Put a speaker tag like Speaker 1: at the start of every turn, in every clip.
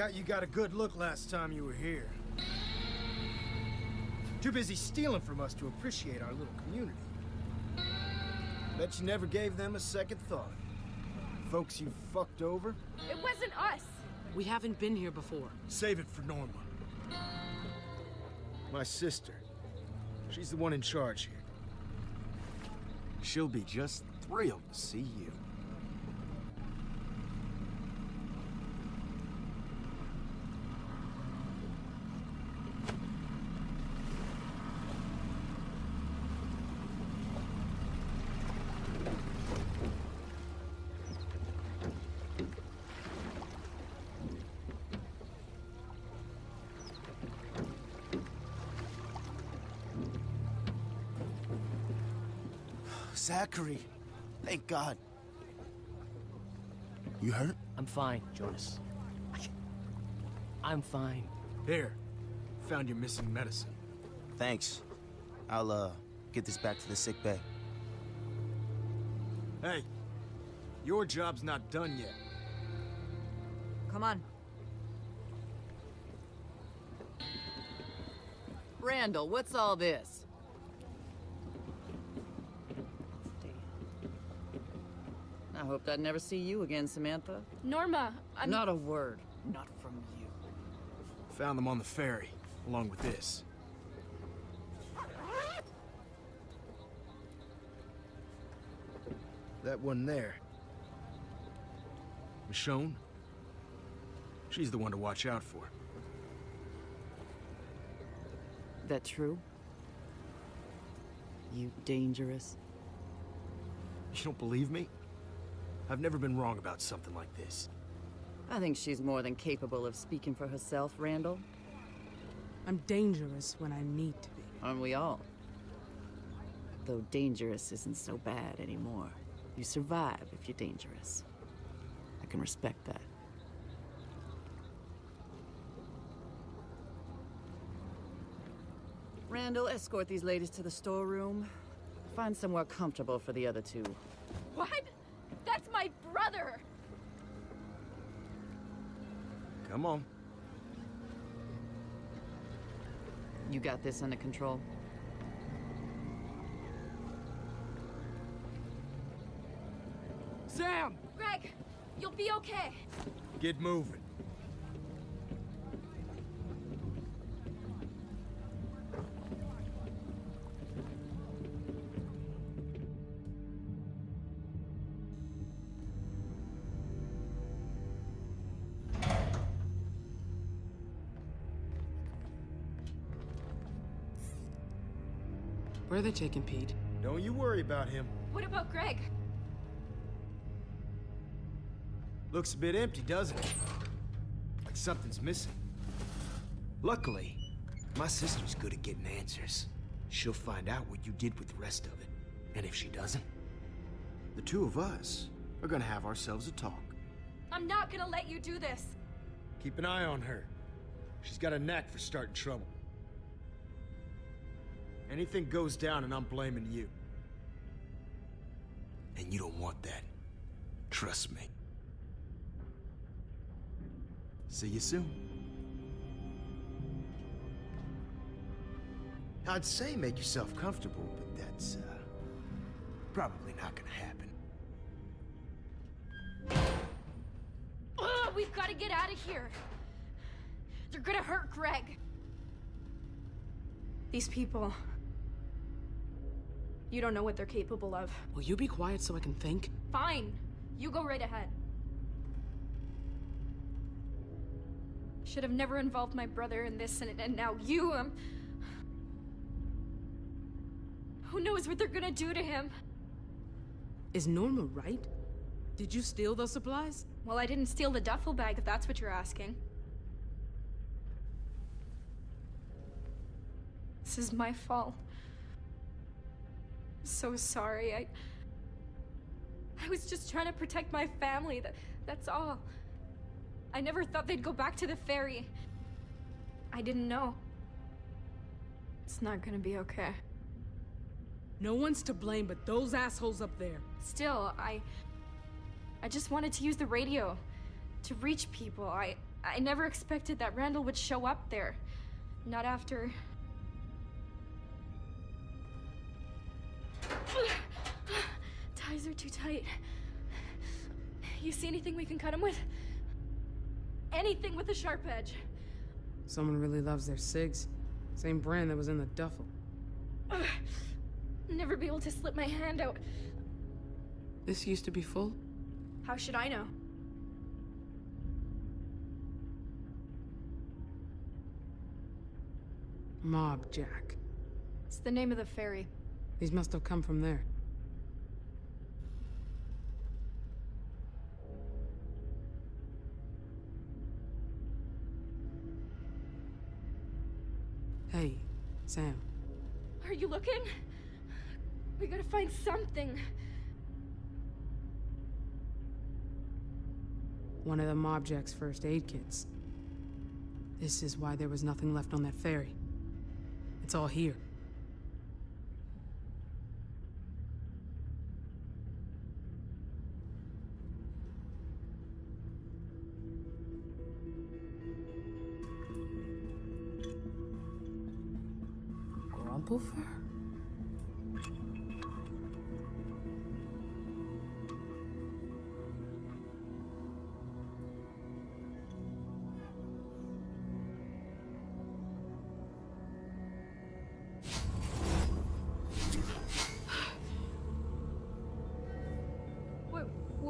Speaker 1: Doubt you got a good look last time you were here. Too busy stealing from us to appreciate our little community. Bet you never gave them a second thought. Folks you fucked over,
Speaker 2: It wasn't us.
Speaker 3: We haven't been here before.
Speaker 1: save it for Norma. My sister. She's the one in charge here. She'll be just thrilled to see you.
Speaker 4: Zachary, thank God. You hurt?
Speaker 5: I'm fine, Jonas. I'm fine.
Speaker 1: Here. Found your missing medicine.
Speaker 4: Thanks. I'll, uh, get this back to the sick bay.
Speaker 1: Hey, your job's not done yet.
Speaker 6: Come on. Randall, what's all this? I hoped I'd never see you again, Samantha.
Speaker 2: Norma, I'm...
Speaker 6: Not a word. Not from you.
Speaker 1: Found them on the ferry, along with this. That one there. Michonne? She's the one to watch out for.
Speaker 6: That true? You dangerous?
Speaker 1: You don't believe me? I've never been wrong about something like this.
Speaker 6: I think she's more than capable of speaking for herself, Randall.
Speaker 3: I'm dangerous when I need to be.
Speaker 6: Aren't we all? Though dangerous isn't so bad anymore. You survive if you're dangerous. I can respect that. Randall, escort these ladies to the storeroom. Find somewhere comfortable for the other two.
Speaker 2: What? That's brother!
Speaker 1: Come on.
Speaker 6: You got this under control?
Speaker 1: Sam!
Speaker 2: Greg, you'll be okay.
Speaker 1: Get moving.
Speaker 3: Are they taking Pete?
Speaker 1: Don't you worry about him.
Speaker 2: What about Greg?
Speaker 1: Looks a bit empty, doesn't it? Like something's missing. Luckily, my sister's good at getting answers. She'll find out what you did with the rest of it. And if she doesn't, the two of us are gonna have ourselves a talk.
Speaker 2: I'm not gonna let you do this.
Speaker 1: Keep an eye on her. She's got a knack for starting trouble. Anything goes down and I'm blaming you. And you don't want that. Trust me. See you soon. I'd say make yourself comfortable, but that's, uh, probably not gonna happen.
Speaker 2: Ugh, we've gotta get out of here. They're gonna hurt Greg. These people. You don't know what they're capable of.
Speaker 3: Will you be quiet so I can think?
Speaker 2: Fine. You go right ahead. Should have never involved my brother in this, and, and now you, um... Who knows what they're gonna do to him?
Speaker 3: Is Norma right? Did you steal those supplies?
Speaker 2: Well, I didn't steal the duffel bag, if that's what you're asking. This is my fault. So sorry. I. I was just trying to protect my family. That, that's all. I never thought they'd go back to the ferry. I didn't know. It's not gonna be okay.
Speaker 3: No one's to blame but those assholes up there.
Speaker 2: Still, I. I just wanted to use the radio to reach people. I. I never expected that Randall would show up there. Not after. Ties are too tight. You see anything we can cut them with? Anything with a sharp edge.
Speaker 3: Someone really loves their cigs. Same brand that was in the duffel.
Speaker 2: Never be able to slip my hand out.
Speaker 3: This used to be full?
Speaker 2: How should I know?
Speaker 3: Mob Jack.
Speaker 2: It's the name of the ferry.
Speaker 3: These must have come from there. Hey, Sam.
Speaker 2: Are you looking? We gotta find something.
Speaker 3: One of the Mob Jack's first aid kits. This is why there was nothing left on that ferry. It's all here.
Speaker 2: What,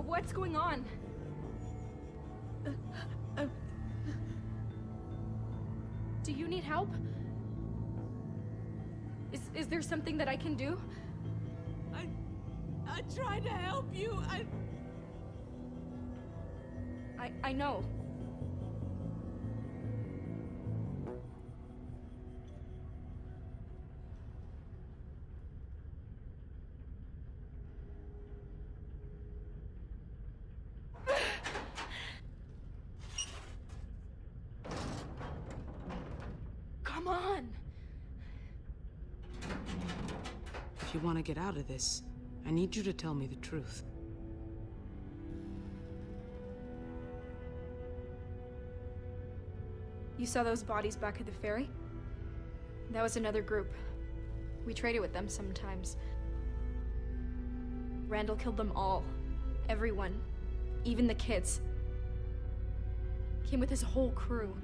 Speaker 2: what's going on? Uh, uh, uh. Do you need help? There something that I can do?
Speaker 7: I, I tried to help you. I,
Speaker 2: I, I know.
Speaker 3: To get out of this, I need you to tell me the truth.
Speaker 2: You saw those bodies back at the ferry? That was another group. We traded with them sometimes. Randall killed them all. Everyone. Even the kids. Came with his whole crew.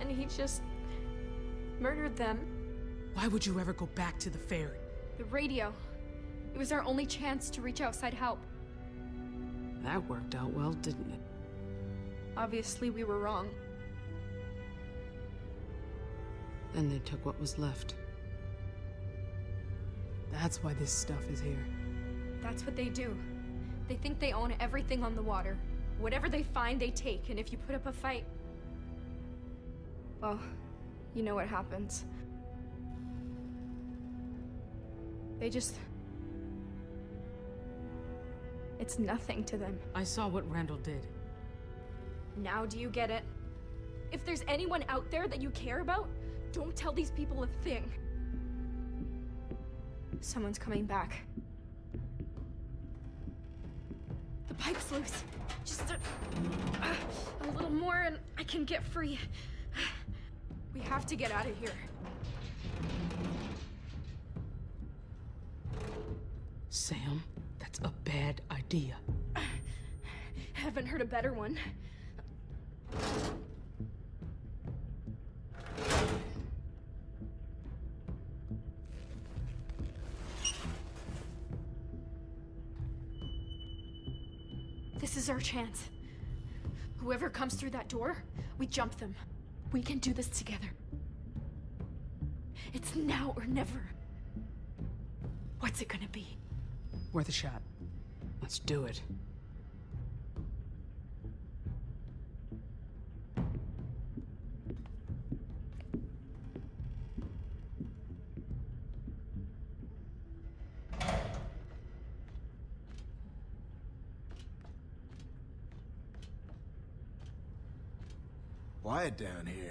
Speaker 2: And he just murdered them.
Speaker 3: Why would you ever go back to the ferry?
Speaker 2: The radio. It was our only chance to reach outside help.
Speaker 3: That worked out well, didn't it?
Speaker 2: Obviously, we were wrong.
Speaker 3: Then they took what was left. That's why this stuff is here.
Speaker 2: That's what they do. They think they own everything on the water. Whatever they find, they take, and if you put up a fight... Well, you know what happens. They just... It's nothing to them.
Speaker 3: I saw what Randall did.
Speaker 2: Now do you get it? If there's anyone out there that you care about, don't tell these people a thing. Someone's coming back. The pipe's loose. Just a, a little more and I can get free. We have to get out of here.
Speaker 3: Sam, that's a bad idea.
Speaker 2: Haven't heard a better one. This is our chance. Whoever comes through that door, we jump them. We can do this together. It's now or never. What's it gonna be?
Speaker 3: Worth a shot. Let's do it.
Speaker 1: Quiet down here.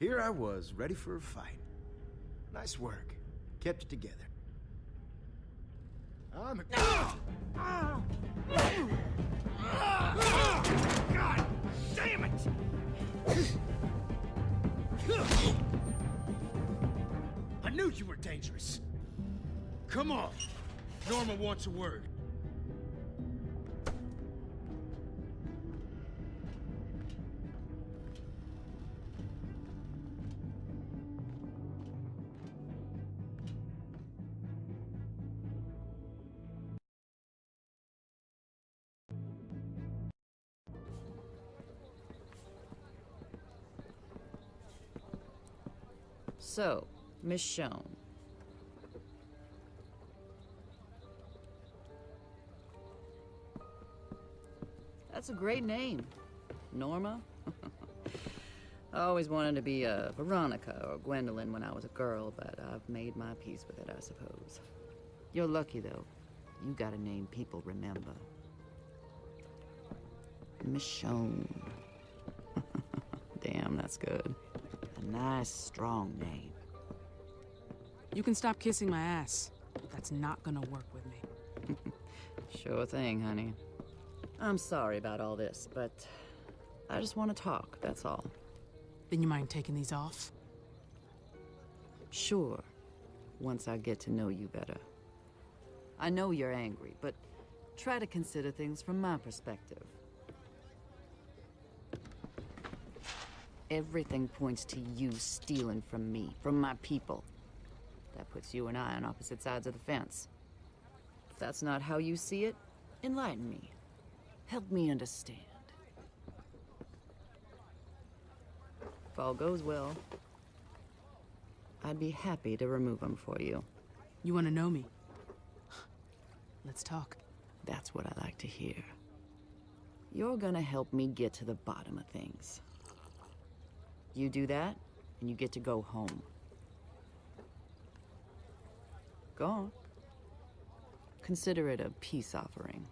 Speaker 1: Here I was, ready for a fight. Nice work. Kept it together. I'm a... Ah! Ah! Ah! God damn it! I knew you were dangerous. Come on. Norma wants a word.
Speaker 6: So, Michonne. That's a great name. Norma? I always wanted to be a Veronica or Gwendolyn when I was a girl, but I've made my peace with it, I suppose. You're lucky, though. You got a name people remember. Michonne. Damn, that's good. A nice, strong name.
Speaker 3: You can stop kissing my ass. That's not gonna work with me.
Speaker 6: Sure thing, honey. I'm sorry about all this, but I just want to talk, that's all.
Speaker 3: Then you mind taking these off?
Speaker 6: Sure, once I get to know you better. I know you're angry, but try to consider things from my perspective. Everything points to you stealing from me, from my people. That puts you and I on opposite sides of the fence. If that's not how you see it, enlighten me. Help me understand. If all goes well, I'd be happy to remove them for you.
Speaker 3: You wanna know me? Let's talk.
Speaker 6: That's what I like to hear. You're gonna help me get to the bottom of things. You do that, and you get to go home. Go on. Consider it a peace offering.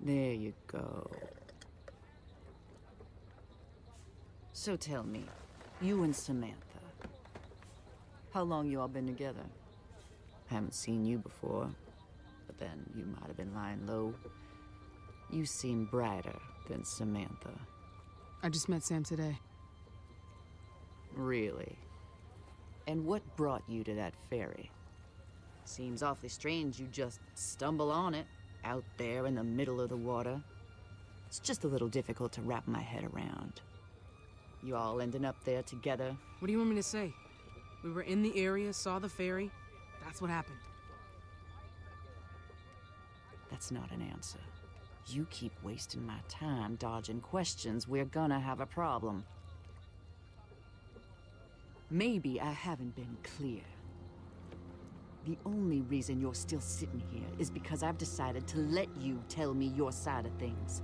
Speaker 6: There you go. So tell me, you and Samantha, how long you all been together? I Haven't seen you before, but then you might have been lying low. You seem brighter than Samantha.
Speaker 3: I just met Sam today.
Speaker 6: Really? And what brought you to that ferry? Seems awfully strange you just stumble on it, out there in the middle of the water. It's just a little difficult to wrap my head around. You all ending up there together?
Speaker 3: What do you want me to say? We were in the area, saw the ferry. That's what happened.
Speaker 6: That's not an answer. You keep wasting my time dodging questions, we're gonna have a problem. Maybe I haven't been clear. The only reason you're still sitting here is because I've decided to let you tell me your side of things.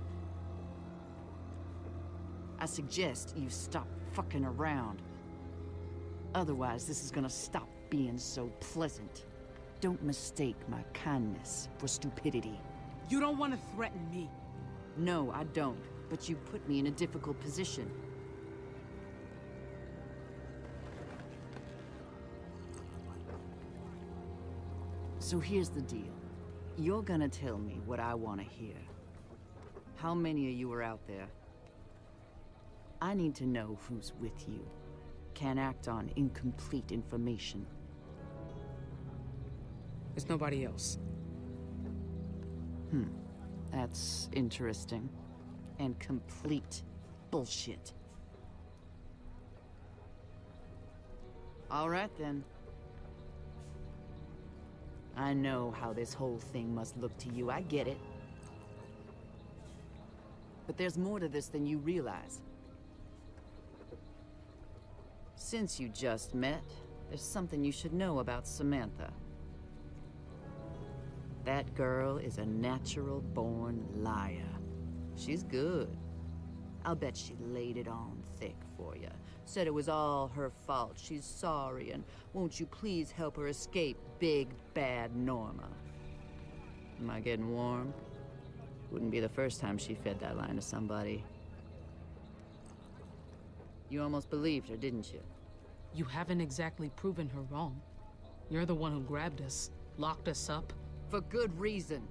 Speaker 6: I suggest you stop fucking around. Otherwise, this is gonna stop being so pleasant. Don't mistake my kindness for stupidity.
Speaker 3: You don't want to threaten me.
Speaker 6: No, I don't. But you put me in a difficult position. So here's the deal. You're gonna tell me what I want to hear. How many of you are out there? I need to know who's with you. Can't act on incomplete information.
Speaker 3: There's nobody else.
Speaker 6: Hmm. That's interesting. And complete bullshit. All right, then. I know how this whole thing must look to you. I get it. But there's more to this than you realize. Since you just met, there's something you should know about Samantha. That girl is a natural-born liar. She's good. I'll bet she laid it on thick for you. Said it was all her fault. She's sorry, and won't you please help her escape big, bad Norma? Am I getting warm? Wouldn't be the first time she fed that line to somebody. You almost believed her, didn't you?
Speaker 3: You haven't exactly proven her wrong. You're the one who grabbed us, locked us up.
Speaker 6: For good reason.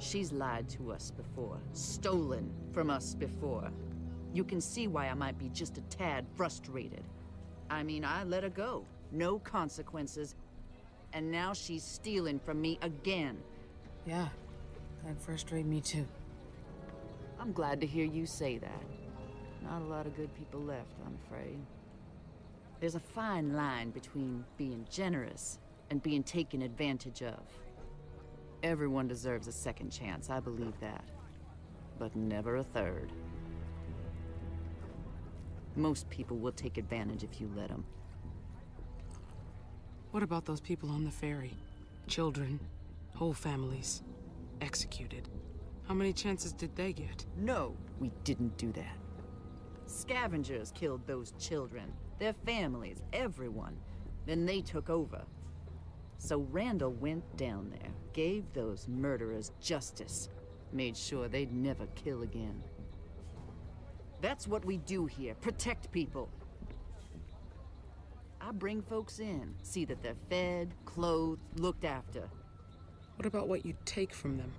Speaker 6: She's lied to us before, stolen from us before. You can see why I might be just a tad frustrated. I mean, I let her go. No consequences. And now she's stealing from me again.
Speaker 3: Yeah, that frustrated me too.
Speaker 6: I'm glad to hear you say that. Not a lot of good people left, I'm afraid. There's a fine line between being generous and being taken advantage of. Everyone deserves a second chance, I believe that. But never a third. Most people will take advantage if you let them.
Speaker 3: What about those people on the ferry? Children, whole families, executed. How many chances did they get?
Speaker 6: No, we didn't do that. Scavengers killed those children, their families, everyone. Then they took over. So Randall went down there, gave those murderers justice, made sure they'd never kill again. That's what we do here, protect people. I bring folks in, see that they're fed, clothed, looked after.
Speaker 3: What about what you take from them?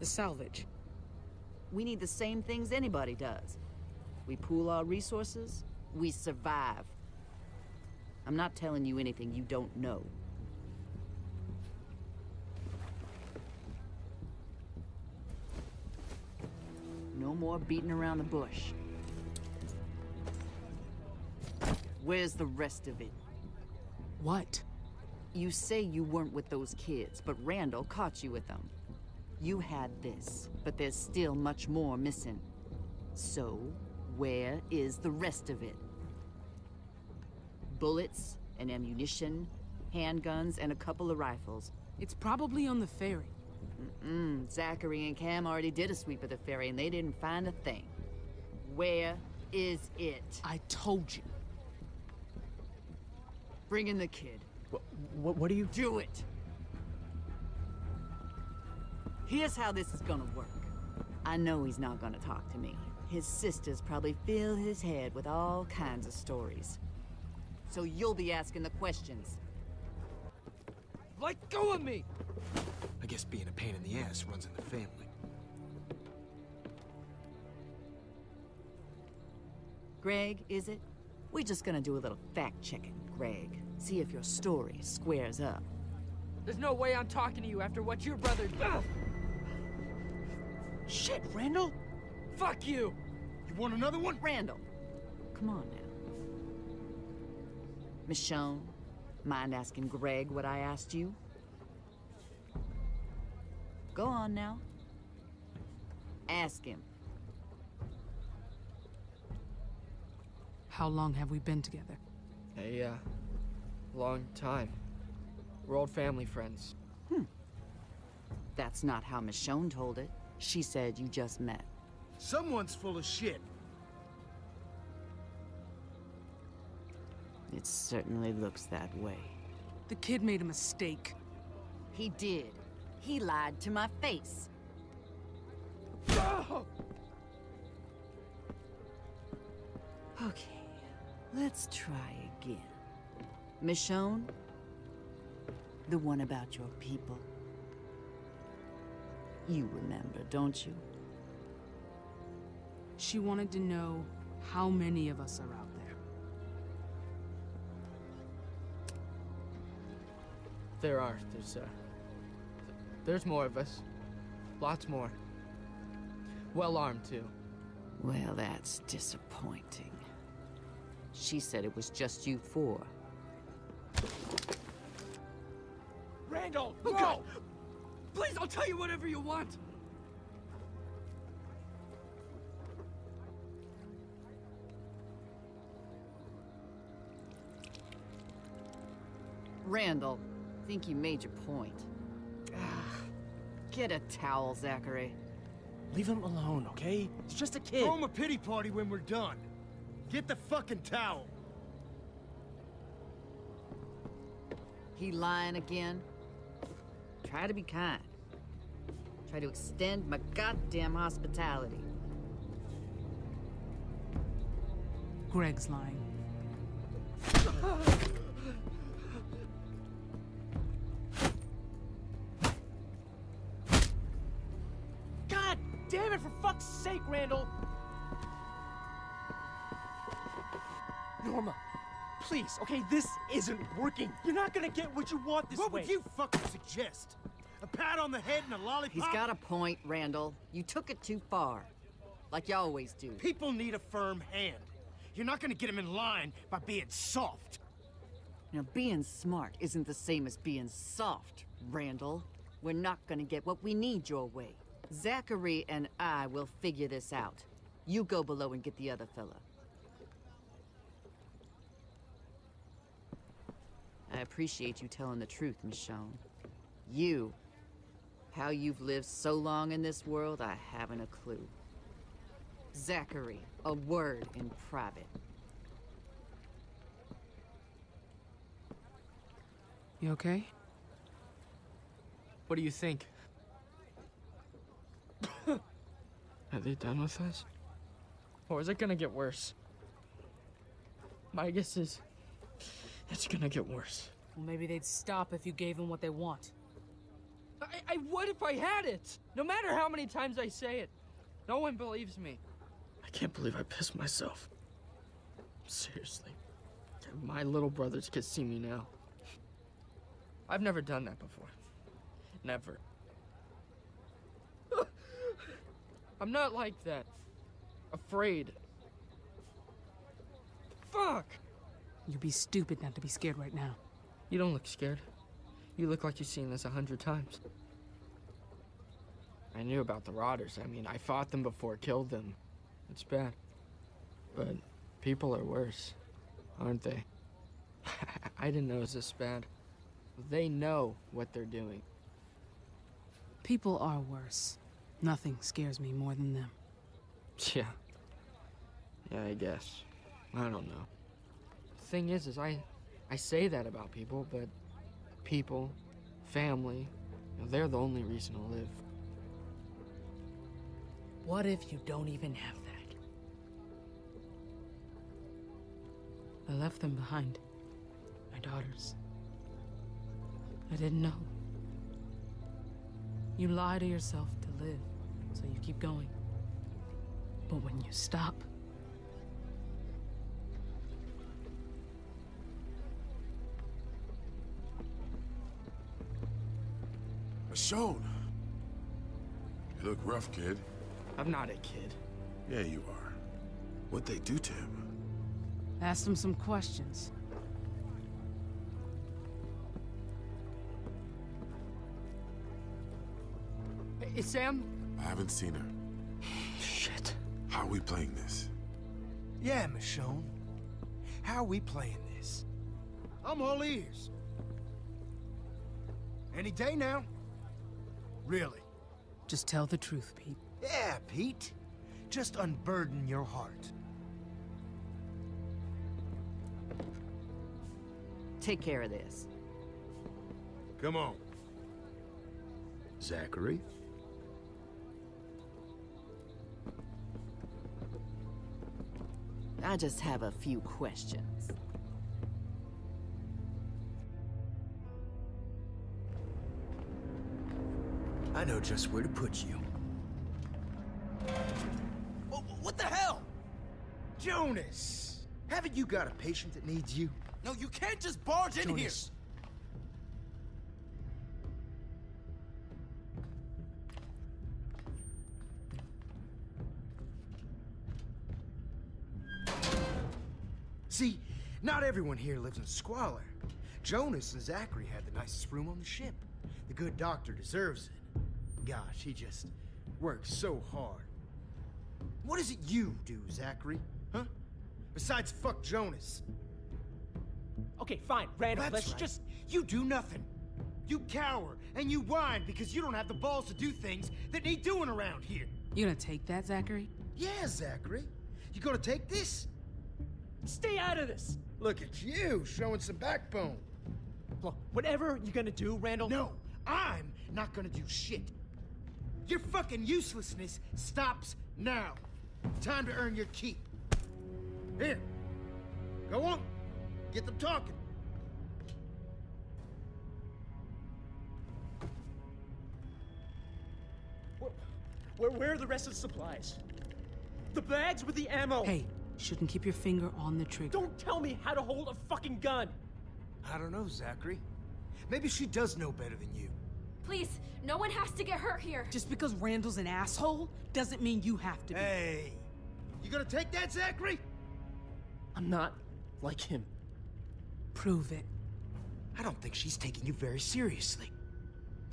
Speaker 3: The salvage?
Speaker 6: We need the same things anybody does. We pool our resources, we survive. I'm not telling you anything you don't know. No more beating around the bush. Where's the rest of it?
Speaker 3: What?
Speaker 6: You say you weren't with those kids, but Randall caught you with them. You had this, but there's still much more missing. So, where is the rest of it? Bullets and ammunition, handguns, and a couple of rifles.
Speaker 3: It's probably on the ferry.
Speaker 6: Mm, Zachary and Cam already did a sweep of the ferry and they didn't find a thing. Where is it?
Speaker 3: I told you.
Speaker 6: Bring in the kid.
Speaker 5: What, what are you...
Speaker 6: Do it! Here's how this is gonna work. I know he's not gonna talk to me. His sisters probably fill his head with all kinds of stories. So you'll be asking the questions.
Speaker 5: Let go of me!
Speaker 1: I guess being a pain in the ass runs in the family.
Speaker 6: Greg, is it? We're just gonna do a little fact-checking, Greg. See if your story squares up.
Speaker 5: There's no way I'm talking to you after what your brother... Ugh! Shit, Randall! Fuck you!
Speaker 1: You want another one?
Speaker 6: Randall, come on now. Michonne, mind asking Greg what I asked you? Go on now. Ask him.
Speaker 3: How long have we been together?
Speaker 5: A, uh, long time. We're old family friends.
Speaker 6: That's not how Michonne told it. She said you just met.
Speaker 1: Someone's full of shit.
Speaker 6: It certainly looks that way.
Speaker 3: The kid made a mistake.
Speaker 6: He did. He lied to my face. Okay, let's try again. Michonne? The one about your people. You remember, don't you?
Speaker 3: She wanted to know how many of us are out there.
Speaker 5: There are. There's, uh... There's more of us. Lots more. Well armed, too.
Speaker 6: Well, that's disappointing. She said it was just you four.
Speaker 5: Randall! Oh, Go! Please, I'll tell you whatever you want!
Speaker 6: Randall, think you made your point. Get a towel, Zachary.
Speaker 5: Leave him alone, okay? He's just a kid.
Speaker 1: Throw him a pity party when we're done. Get the fucking towel.
Speaker 6: He lying again? Try to be kind. Try to extend my goddamn hospitality.
Speaker 3: Greg's lying.
Speaker 8: damn it, for fuck's sake, Randall! Norma, please, okay, this isn't working. You're not gonna get what you want this
Speaker 1: What
Speaker 8: way.
Speaker 1: What would you fucking suggest? A pat on the head and a lollipop?
Speaker 6: He's got a point, Randall. You took it too far. Like you always do.
Speaker 1: People need a firm hand. You're not gonna get them in line by being soft.
Speaker 6: Now, being smart isn't the same as being soft, Randall. We're not gonna get what we need your way. Zachary and I will figure this out. You go below and get the other fella. I appreciate you telling the truth, Michonne. You. How you've lived so long in this world, I haven't a clue. Zachary, a word in private.
Speaker 3: You okay?
Speaker 5: What do you think? Are they done with us? Or is it gonna get worse? My guess is it's gonna get worse.
Speaker 3: Well, maybe they'd stop if you gave them what they want.
Speaker 5: I, I would if I had it. No matter how many times I say it. No one believes me. I can't believe I pissed myself. Seriously. My little brothers could see me now. I've never done that before. Never. I'm not like that. Afraid. Fuck!
Speaker 3: You'd be stupid not to be scared right now.
Speaker 5: You don't look scared. You look like you've seen this a hundred times. I knew about the Rotters. I mean, I fought them before, killed them. It's bad. But people are worse, aren't they? I didn't know it was this bad. They know what they're doing.
Speaker 3: People are worse. Nothing scares me more than them.
Speaker 5: Yeah. Yeah, I guess. I don't know. The thing is, is I, I say that about people, but people, family, you know, they're the only reason to live.
Speaker 3: What if you don't even have that? I left them behind. My daughters. I didn't know. You lie to yourself to live, so you keep going. But when you stop,
Speaker 9: Michonne. You look rough, kid.
Speaker 5: I'm not a kid.
Speaker 9: Yeah, you are. What'd they do to him?
Speaker 3: ask them some questions.
Speaker 5: Hey, Sam?
Speaker 9: I haven't seen her.
Speaker 5: Shit.
Speaker 9: How are we playing this?
Speaker 1: Yeah, Michonne. How are we playing this? I'm all ears. Any day now. Really.
Speaker 3: Just tell the truth, Pete.
Speaker 1: Yeah, Pete. Just unburden your heart.
Speaker 6: Take care of this.
Speaker 1: Come on. Zachary?
Speaker 6: I just have a few questions.
Speaker 1: I know just where to put you.
Speaker 4: What the hell?
Speaker 1: Jonas! Haven't you got a patient that needs you?
Speaker 4: No, you can't just barge in here.
Speaker 1: Everyone here lives in squalor. Jonas and Zachary had the nicest room on the ship. The good doctor deserves it. Gosh, he just works so hard. What is it you do, Zachary? Huh? Besides fuck Jonas.
Speaker 8: Okay, fine, Randall,
Speaker 1: That's
Speaker 8: let's
Speaker 1: right.
Speaker 8: just...
Speaker 1: You do nothing. You cower and you whine because you don't have the balls to do things that need doing around here.
Speaker 3: You gonna take that, Zachary?
Speaker 1: Yeah, Zachary. You gonna take this?
Speaker 8: Stay out of this!
Speaker 1: Look at you, showing some backbone.
Speaker 8: Look, whatever you're gonna do, Randall...
Speaker 1: No, I'm not gonna do shit. Your fucking uselessness stops now. Time to earn your keep. Here, Go on. Get them talking.
Speaker 8: Where, where, where are the rest of the supplies? The bags with the ammo!
Speaker 3: Hey, shouldn't keep your finger on the trigger.
Speaker 8: Don't tell me how to hold a fucking gun!
Speaker 1: I don't know, Zachary. Maybe she does know better than you.
Speaker 2: Please, no one has to get hurt here.
Speaker 3: Just because Randall's an asshole doesn't mean you have to be.
Speaker 1: Hey, you gonna take that, Zachary?
Speaker 8: I'm not like him.
Speaker 3: Prove it.
Speaker 1: I don't think she's taking you very seriously.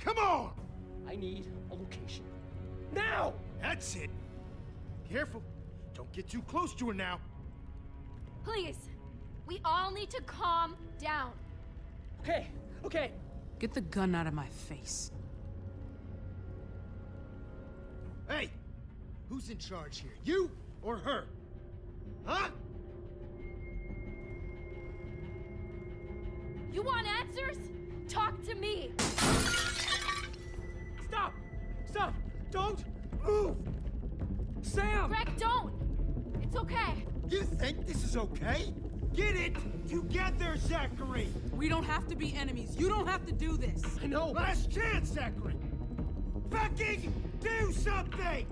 Speaker 1: Come on!
Speaker 8: I need a location. Now!
Speaker 1: That's it. Careful. Don't get too close to her now.
Speaker 2: Please, we all need to calm down.
Speaker 8: Okay, okay.
Speaker 3: Get the gun out of my face.
Speaker 1: Hey, who's in charge here? You or her? Huh?
Speaker 2: You want answers? Talk to me.
Speaker 1: Think this is okay? Get it together, Zachary!
Speaker 3: We don't have to be enemies. You don't have to do this.
Speaker 8: I know.
Speaker 1: Last chance, Zachary! Fucking do something!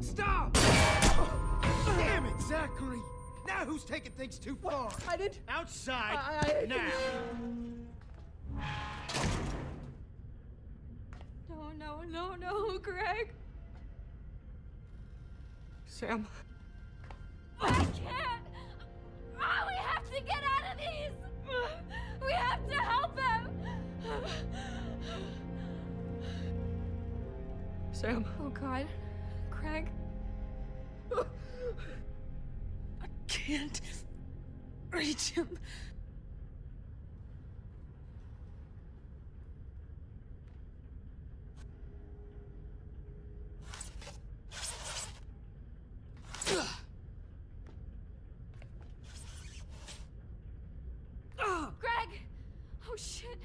Speaker 1: Stop! Damn it, Zachary! Now who's taking things too far?
Speaker 8: I didn't.
Speaker 1: Outside,
Speaker 8: I- I-
Speaker 1: now!
Speaker 2: No, no, no, no, Greg.
Speaker 8: Sam.
Speaker 2: I can't. Oh, we have to get out of these. We have to help him.
Speaker 8: Sam.
Speaker 2: Oh God, Craig.
Speaker 3: I can't reach him.
Speaker 2: Greg! Oh shit.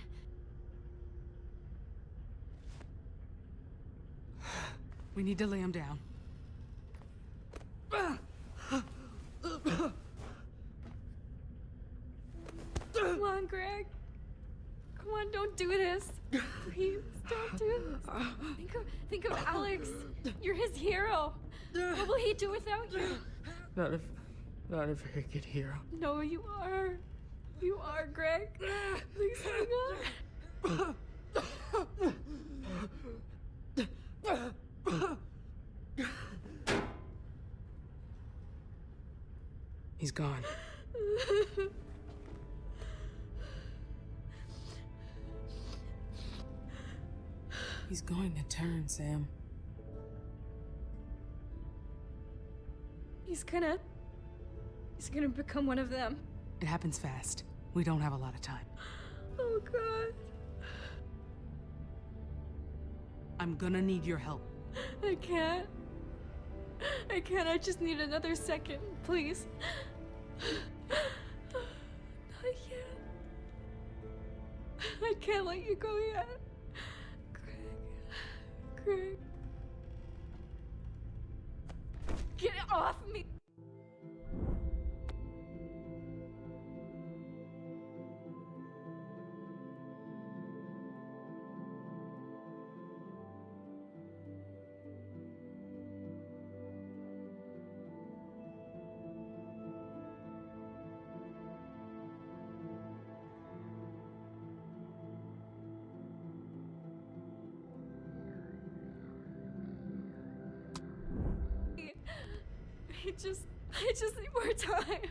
Speaker 3: We need to lay him down.
Speaker 2: Come on, Greg. Come on, don't do this. Please, don't do this. Think of, think of Alex. You're his hero. What will he do without you?
Speaker 5: Not a, not a very good hero.
Speaker 2: No, you are. You are, Greg. Please hang on. Gonna. He's gonna become one of them.
Speaker 3: It happens fast. We don't have a lot of time.
Speaker 2: Oh, God.
Speaker 3: I'm gonna need your help.
Speaker 2: I can't. I can't. I just need another second, please. Not yet. I can't let you go yet. Greg. Greg. Get off me! Just, I just need more time.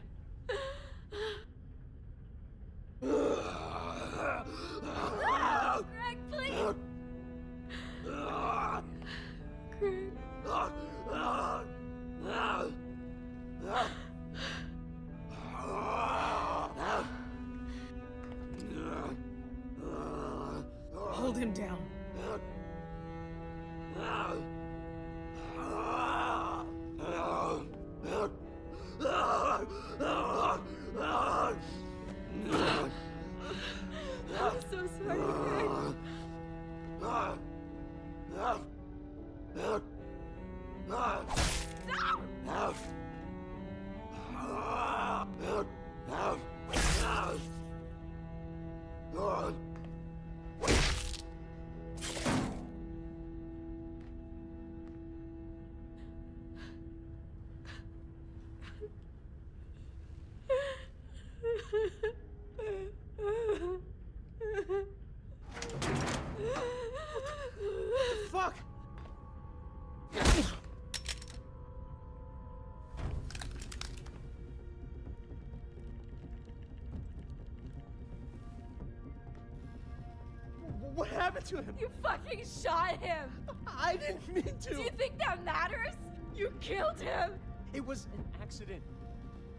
Speaker 8: Happened to him?
Speaker 2: You fucking shot him!
Speaker 8: I didn't mean to.
Speaker 2: Do you think that matters? You killed him!
Speaker 8: It was an accident.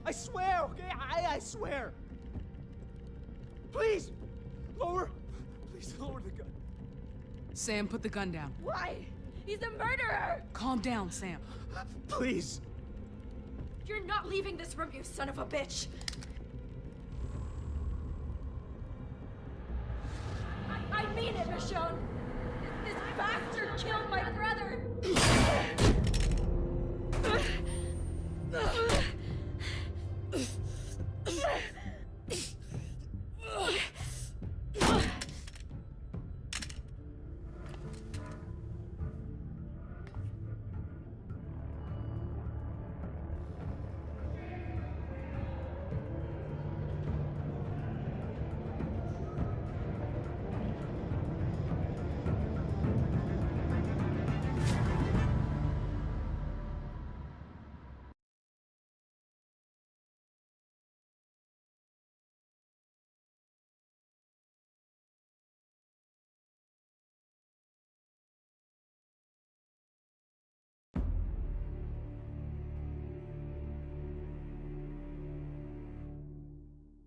Speaker 8: I swear, okay? I, I swear. Please, lower. Please lower the gun.
Speaker 3: Sam, put the gun down.
Speaker 2: Why? He's a murderer!
Speaker 3: Calm down, Sam.
Speaker 8: Please.
Speaker 2: You're not leaving this room, you son of a bitch! It, Michonne! This bastard killed my brother!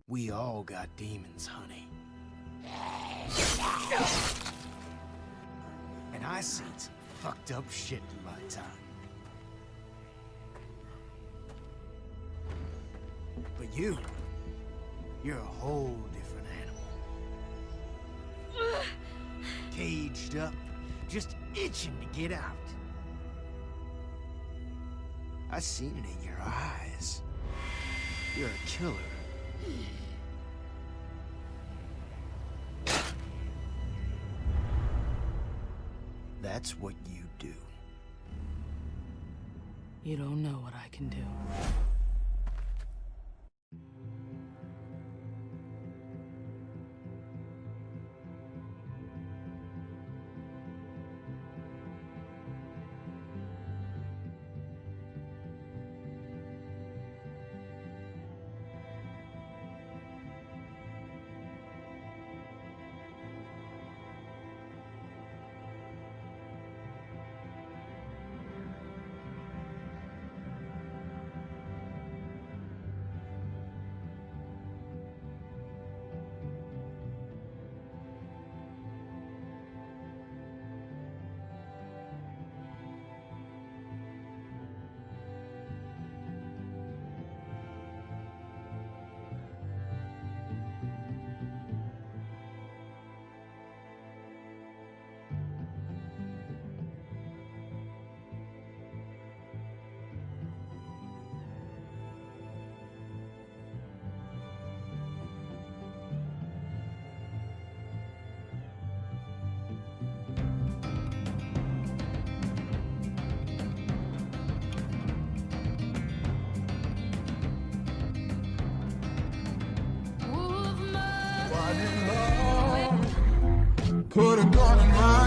Speaker 1: We all got demons, honey. And I seen some fucked up shit in my time. But you, you're a whole different animal. Caged up, just itching to get out. I seen it in your eyes. You're a killer. That's what you do.
Speaker 3: You don't know what I can do.
Speaker 9: Put a